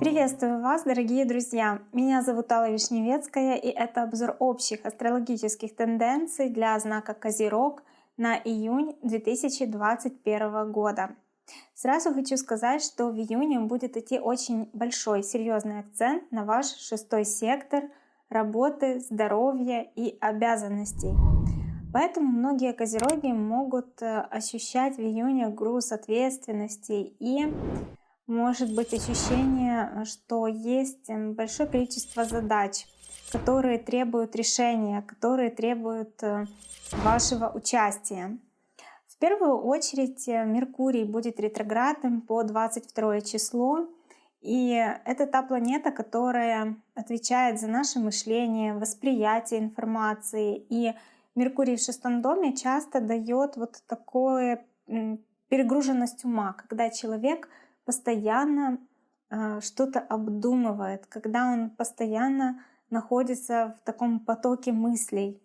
Приветствую вас, дорогие друзья! Меня зовут Алла Вишневецкая, и это обзор общих астрологических тенденций для знака Козерог на июнь 2021 года. Сразу хочу сказать, что в июне будет идти очень большой, серьезный акцент на ваш шестой сектор работы, здоровья и обязанностей. Поэтому многие козероги могут э, ощущать в июне груз ответственности и может быть ощущение, что есть эм, большое количество задач, которые требуют решения, которые требуют э, вашего участия. В первую очередь э, Меркурий будет ретроградным по 22 число, и это та планета, которая отвечает за наше мышление, восприятие информации. И Меркурий в шестом доме часто дает вот такое перегруженность ума, когда человек постоянно э, что-то обдумывает, когда он постоянно находится в таком потоке мыслей,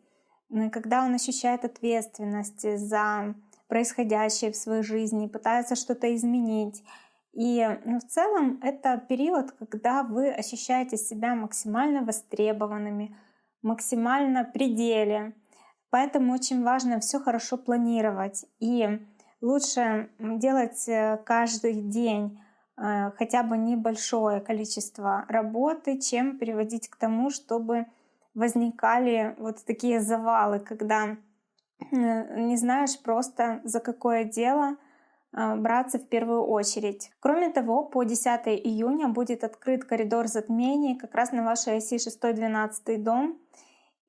когда он ощущает ответственность за происходящее в своей жизни, пытается что-то изменить. И ну, в целом это период, когда вы ощущаете себя максимально востребованными, максимально пределе. Поэтому очень важно все хорошо планировать. И лучше делать э, каждый день э, хотя бы небольшое количество работы, чем приводить к тому, чтобы возникали вот такие завалы, когда э, не знаешь просто за какое дело браться в первую очередь. Кроме того, по 10 июня будет открыт коридор затмений как раз на вашей оси 6-12 дом.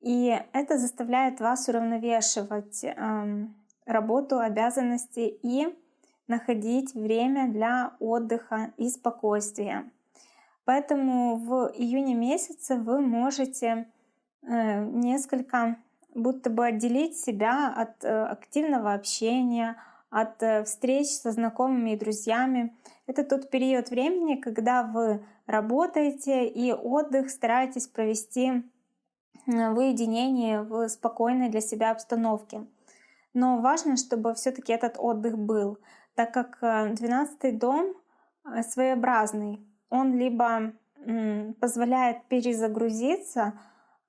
И это заставляет вас уравновешивать эм, работу, обязанности и находить время для отдыха и спокойствия. Поэтому в июне месяце вы можете э, несколько будто бы отделить себя от э, активного общения, от э, встреч со знакомыми и друзьями. Это тот период времени, когда вы работаете и отдых стараетесь провести в уединении, в спокойной для себя обстановке. Но важно, чтобы все-таки этот отдых был, так как 12 э, дом э, своеобразный. Он либо позволяет перезагрузиться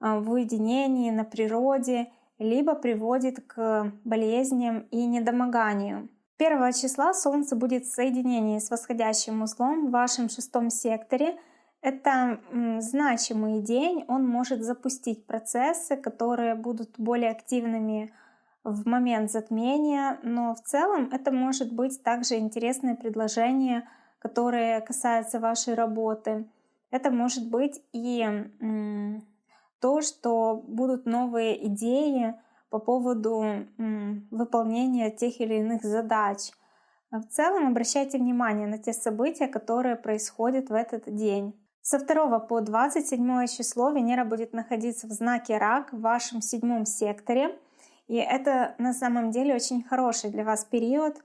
э, в уединении, на природе, либо приводит к болезням и недомоганию. 1 числа Солнце будет в соединении с восходящим узлом в вашем шестом секторе. Это значимый день, он может запустить процессы, которые будут более активными в момент затмения, но в целом это может быть также интересное предложение, которое касается вашей работы. Это может быть и то, что будут новые идеи по поводу выполнения тех или иных задач. В целом обращайте внимание на те события, которые происходят в этот день. Со 2 по 27 число Венера будет находиться в знаке Рак в вашем седьмом секторе — и это на самом деле очень хороший для вас период.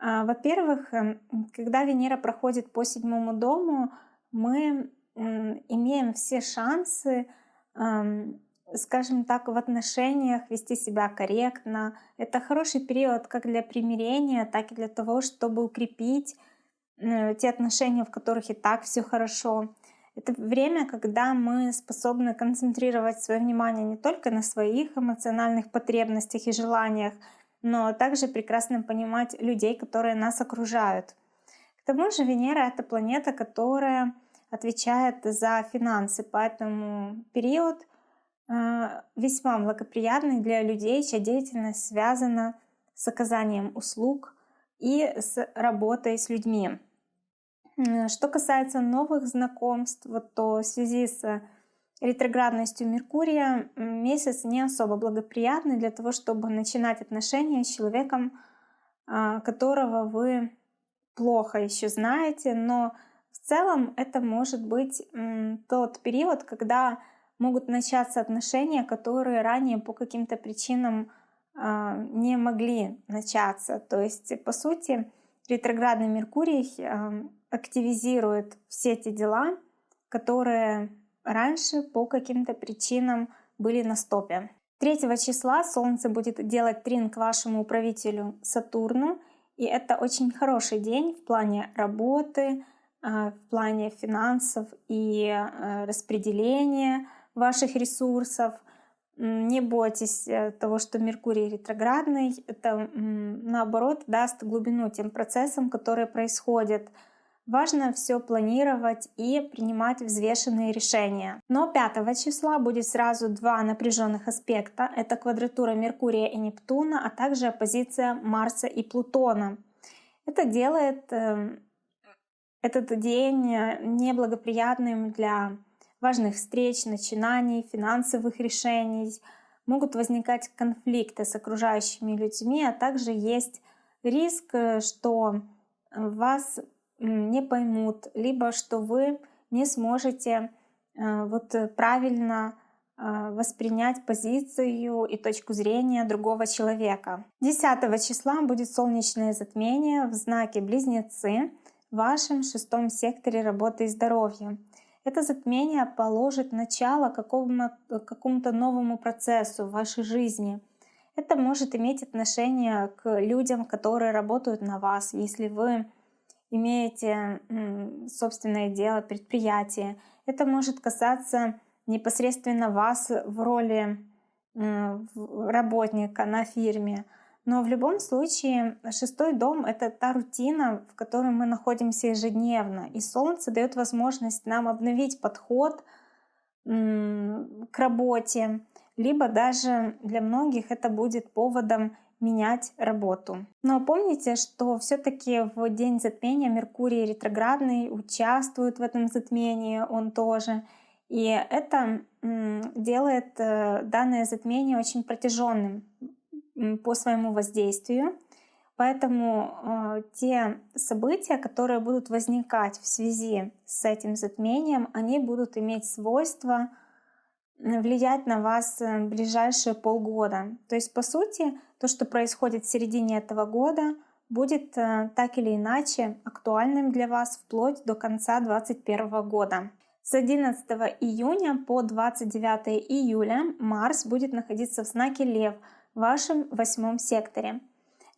А, во-первых, эм, когда Венера проходит по седьмому дому, мы имеем все шансы, скажем так, в отношениях вести себя корректно. Это хороший период как для примирения, так и для того, чтобы укрепить э, те отношения, в которых и так все хорошо. Это время, когда мы способны концентрировать свое внимание не только на своих эмоциональных потребностях и желаниях, но также прекрасно понимать людей, которые нас окружают. К тому же Венера — это планета, которая отвечает за финансы, поэтому период э, весьма благоприятный для людей, чья деятельность связана с оказанием услуг и с работой с людьми. Что касается новых знакомств, вот, то в связи с ретроградностью Меркурия месяц не особо благоприятный для того, чтобы начинать отношения с человеком, а, которого вы плохо еще знаете, но в целом это может быть тот период, когда могут начаться отношения, которые ранее по каким-то причинам а, не могли начаться. То есть, по сути, ретроградный Меркурий активизирует все эти дела, которые раньше по каким-то причинам были на стопе. 3 числа Солнце будет делать трин к вашему управителю Сатурну, И это очень хороший день в плане работы, в плане финансов и распределения ваших ресурсов. Не бойтесь э, того, что Меркурий ретроградный. Это наоборот даст глубину тем процессам, которые происходят. Важно все планировать и принимать взвешенные решения. Но 5 числа будет сразу два напряженных аспекта. Это квадратура Меркурия и Нептуна, а также оппозиция Марса и Плутона. Это делает эм, этот день э, неблагоприятным для важных встреч, начинаний, финансовых решений. Могут возникать конфликты с окружающими людьми, а также есть риск, э, что вас не поймут, либо что вы не сможете э, вот правильно э, воспринять позицию и точку зрения другого человека. 10 числа будет солнечное затмение в знаке Близнецы в вашем шестом секторе работы и здоровья. Это затмение положит начало какому-то новому процессу в вашей жизни. Это может иметь отношение к людям, которые работают на вас, если вы имеете собственное дело, предприятие. Это может касаться непосредственно вас в роли работника на фирме. Но в любом случае шестой дом — это та рутина, в которой мы находимся ежедневно. И Солнце дает возможность нам обновить подход к работе, либо даже для многих это будет поводом менять работу. Но помните, что все-таки в день затмения Меркурий ретроградный участвует в этом затмении, он тоже. И это делает э, данное затмение очень протяженным по своему воздействию. Поэтому э, те события, которые будут возникать в связи с этим затмением, они будут иметь свойство влиять на вас э, ближайшие полгода. То есть, по сути, то, что происходит в середине этого года, будет э, так или иначе актуальным для вас вплоть до конца 2021 года. С 11 июня по 29 июля Марс будет находиться в знаке Лев – в вашем восьмом секторе.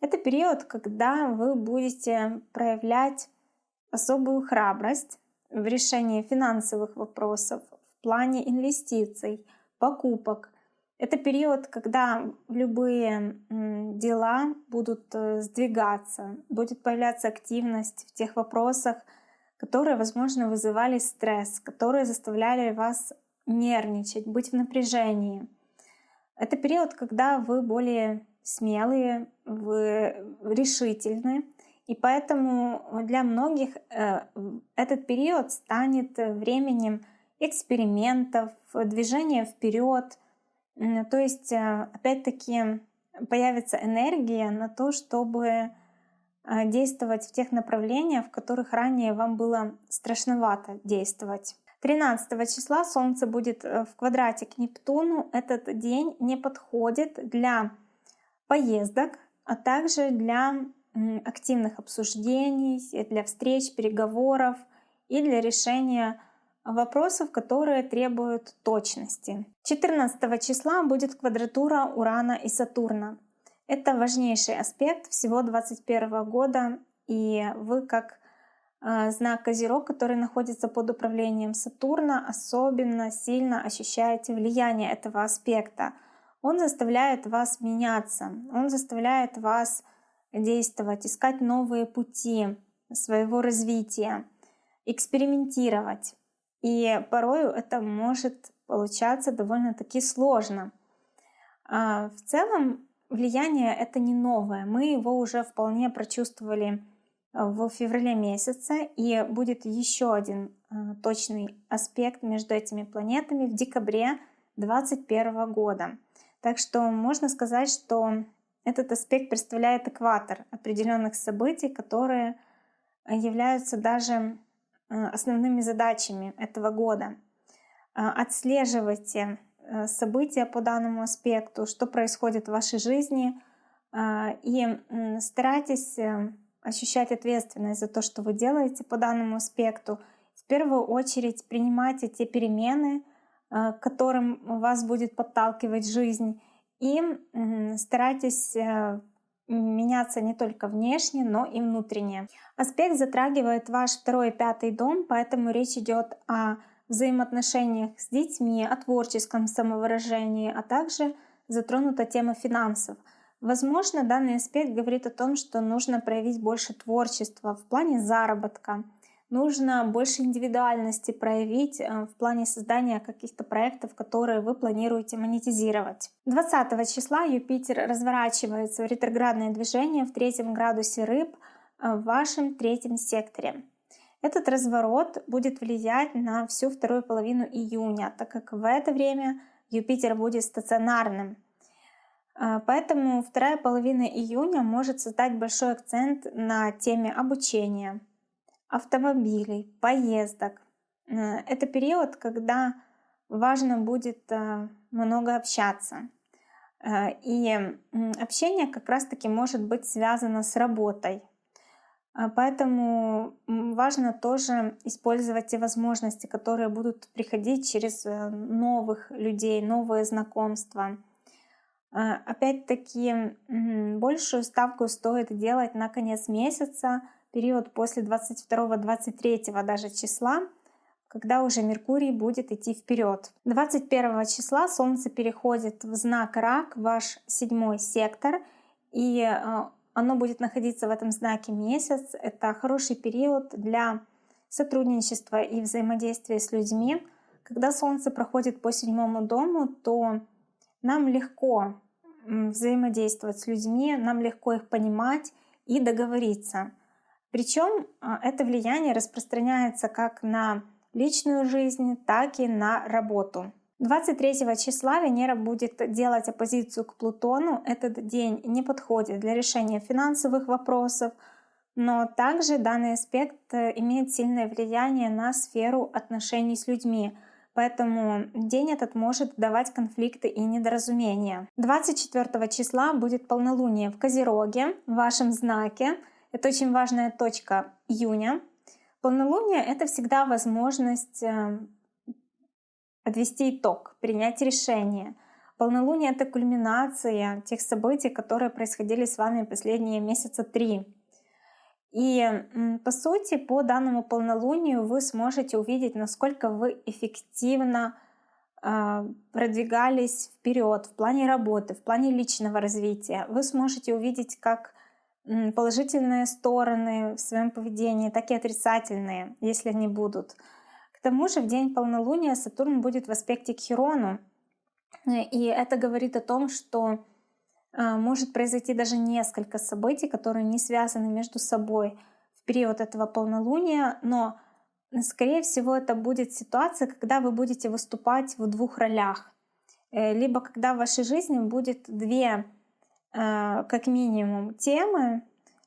Это период, когда вы будете проявлять особую храбрость в решении финансовых вопросов, в плане инвестиций, покупок. Это период, когда любые дела будут э, сдвигаться, будет появляться активность в тех вопросах, которые, возможно, вызывали стресс, которые заставляли вас нервничать, быть в напряжении. Это период, когда вы более смелые, вы решительны. И поэтому для многих э, этот период станет временем экспериментов, движения вперед. То есть, э, опять-таки, появится энергия на то, чтобы э, действовать в тех направлениях, в которых ранее вам было страшновато действовать. 13 числа Солнце будет э, в квадрате к Нептуну. Этот день не подходит для поездок, а также для активных обсуждений, для встреч, переговоров и для решения вопросов, которые требуют точности. 14 числа будет квадратура Урана и Сатурна. Это важнейший аспект всего 2021 года, и вы как знак Козерог, который находится под управлением Сатурна, особенно сильно ощущаете влияние этого аспекта. Он заставляет вас меняться, он заставляет вас действовать, искать новые пути своего развития, экспериментировать. И порою это может получаться довольно-таки сложно. А, в целом влияние это не новое, мы его уже вполне прочувствовали в феврале месяце, и будет еще один э, точный аспект между этими планетами в декабре 2021 года. Так что можно сказать, что этот аспект представляет экватор определенных событий, которые являются даже э, основными задачами этого года. Э, отслеживайте события по данному аспекту, что происходит в вашей жизни, и старайтесь ощущать ответственность за то, что вы делаете по данному аспекту. В первую очередь принимайте те перемены, э, к которым вас будет подталкивать жизнь, и старайтесь э, меняться не только внешне, но и внутренне. Аспект затрагивает ваш второй и пятый дом, поэтому речь идет о взаимоотношениях с детьми, о творческом самовыражении, а также затронута тема финансов. Возможно, данный аспект говорит о том, что нужно проявить больше творчества в плане заработка, нужно больше индивидуальности проявить э, в плане создания каких-то проектов, которые вы планируете монетизировать. 20 числа Юпитер разворачивается в ретроградное движение в третьем градусе рыб э, в вашем третьем секторе. Этот разворот будет влиять на всю вторую половину июня, так как в это время Юпитер будет стационарным. Э, поэтому вторая половина июня может создать большой акцент на теме обучения, автомобилей, поездок. Э, это период, когда важно будет э, много общаться. Э, и общение как раз-таки может быть связано с работой. Поэтому важно тоже использовать те возможности, которые будут приходить через новых людей, новые знакомства. Опять-таки, большую ставку стоит делать на конец месяца, период после 22-23 даже числа, когда уже Меркурий будет идти вперед. 21 числа Солнце переходит в знак Рак, ваш седьмой сектор, и э, оно будет находиться в этом знаке месяц. Это хороший период для сотрудничества и взаимодействия с людьми. Когда Солнце проходит по седьмому дому, то нам легко взаимодействовать с людьми, нам легко их понимать и договориться. Причем а, это влияние распространяется как на личную жизнь, так и на работу. 23 числа Венера будет делать оппозицию к Плутону. Этот день не подходит для решения финансовых вопросов, но также данный аспект э, имеет сильное влияние на сферу отношений с людьми. Поэтому день этот может давать конфликты и недоразумения. 24 числа будет полнолуние в Козероге, в вашем знаке. Это очень важная точка июня. Полнолуние — это всегда возможность э, подвести итог, принять решение. Полнолуние — это кульминация тех событий, которые происходили с вами последние месяца три. И по сути, по данному полнолунию вы сможете увидеть, насколько вы эффективно э, продвигались вперед в плане работы, в плане личного развития. Вы сможете увидеть, как положительные стороны в своем поведении, так и отрицательные, если они будут. К тому же в день полнолуния Сатурн будет в аспекте к Хирону, и это говорит о том, что а, может произойти даже несколько событий, которые не связаны между собой в период этого полнолуния, но скорее всего это будет ситуация, когда вы будете выступать в двух ролях. Э, либо когда в вашей жизни будет две Э, как минимум темы,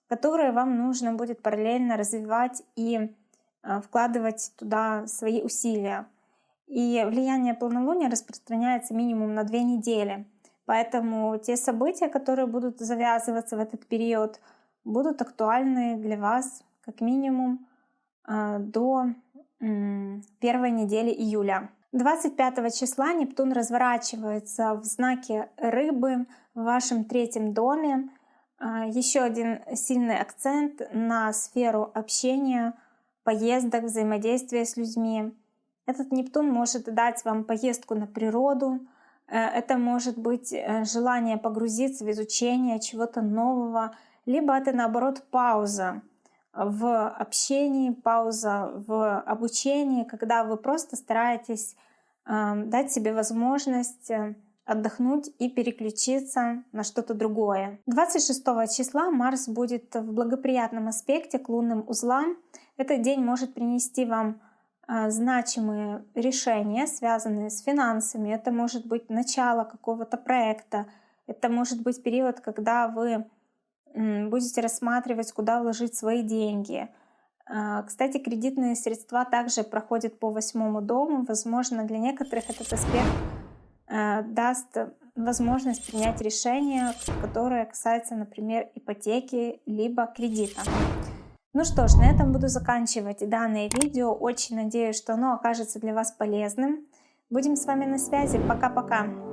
которые вам нужно будет параллельно развивать и э, вкладывать туда свои усилия. И влияние полнолуния распространяется минимум на две недели. Поэтому те события, которые будут завязываться в этот период, будут актуальны для вас как минимум э, до первой недели июля. 25 числа Нептун разворачивается в знаке рыбы в вашем третьем доме. А, Еще один сильный акцент на сферу общения, поездок, взаимодействия с людьми. Этот Нептун может дать вам поездку на природу, это может быть э, желание погрузиться в изучение чего-то нового, либо это наоборот пауза в общении, пауза в обучении, когда вы просто стараетесь э, дать себе возможность э, отдохнуть и переключиться на что-то другое. 26 числа Марс будет в благоприятном аспекте к лунным узлам. Этот день может принести вам э, значимые решения, связанные с финансами. Это может быть начало какого-то проекта. Это может быть период, когда вы будете рассматривать, куда вложить свои деньги. А, кстати, кредитные средства также проходят по восьмому дому. Возможно, для некоторых этот аспект а, даст возможность принять решение, которое касается, например, ипотеки либо кредита. Ну что ж, на этом буду заканчивать данное видео. Очень надеюсь, что оно окажется для вас полезным. Будем с вами на связи. Пока-пока!